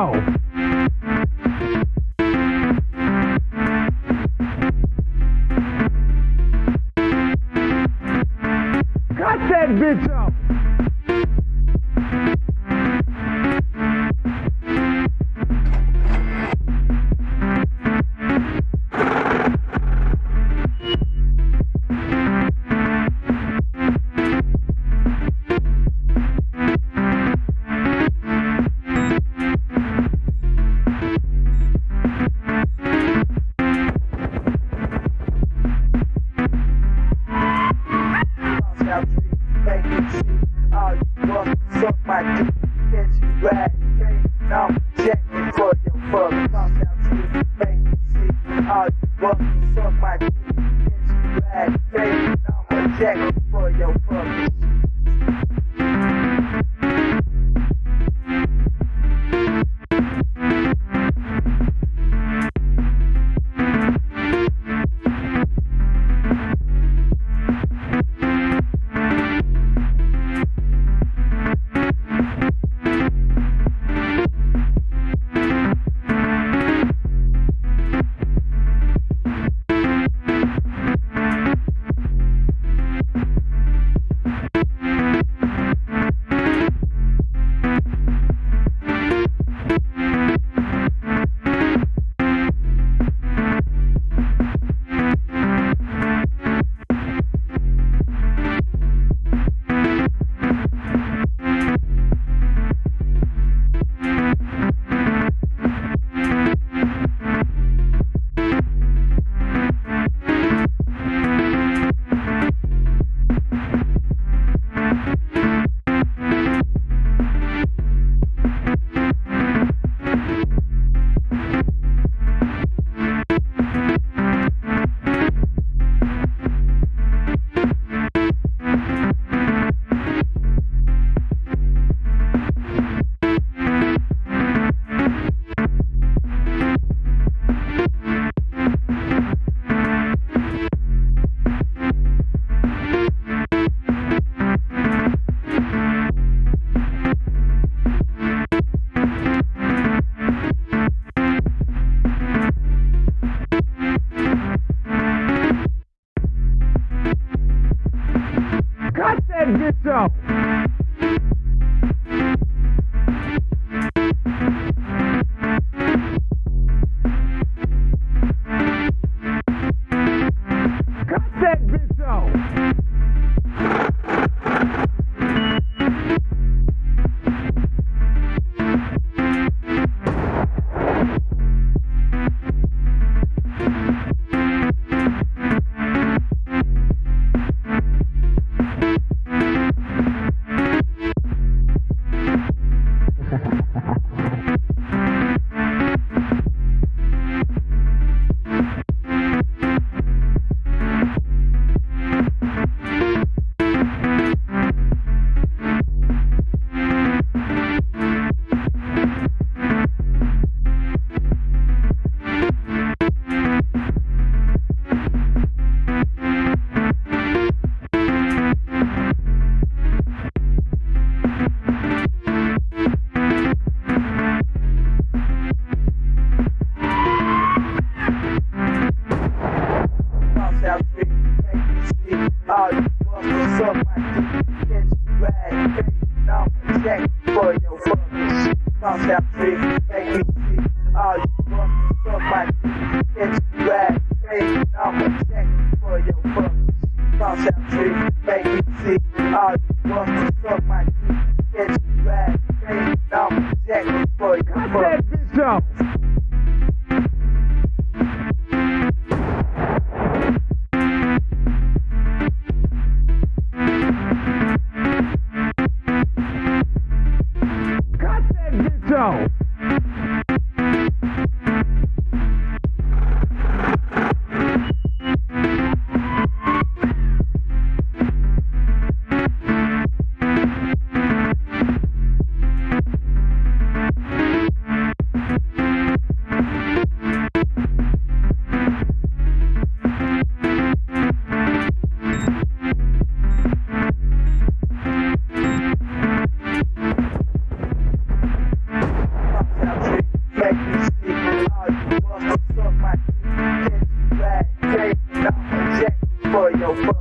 bitch Suck That bitch fuck. Watch out, see, make me see. I want to fuck. no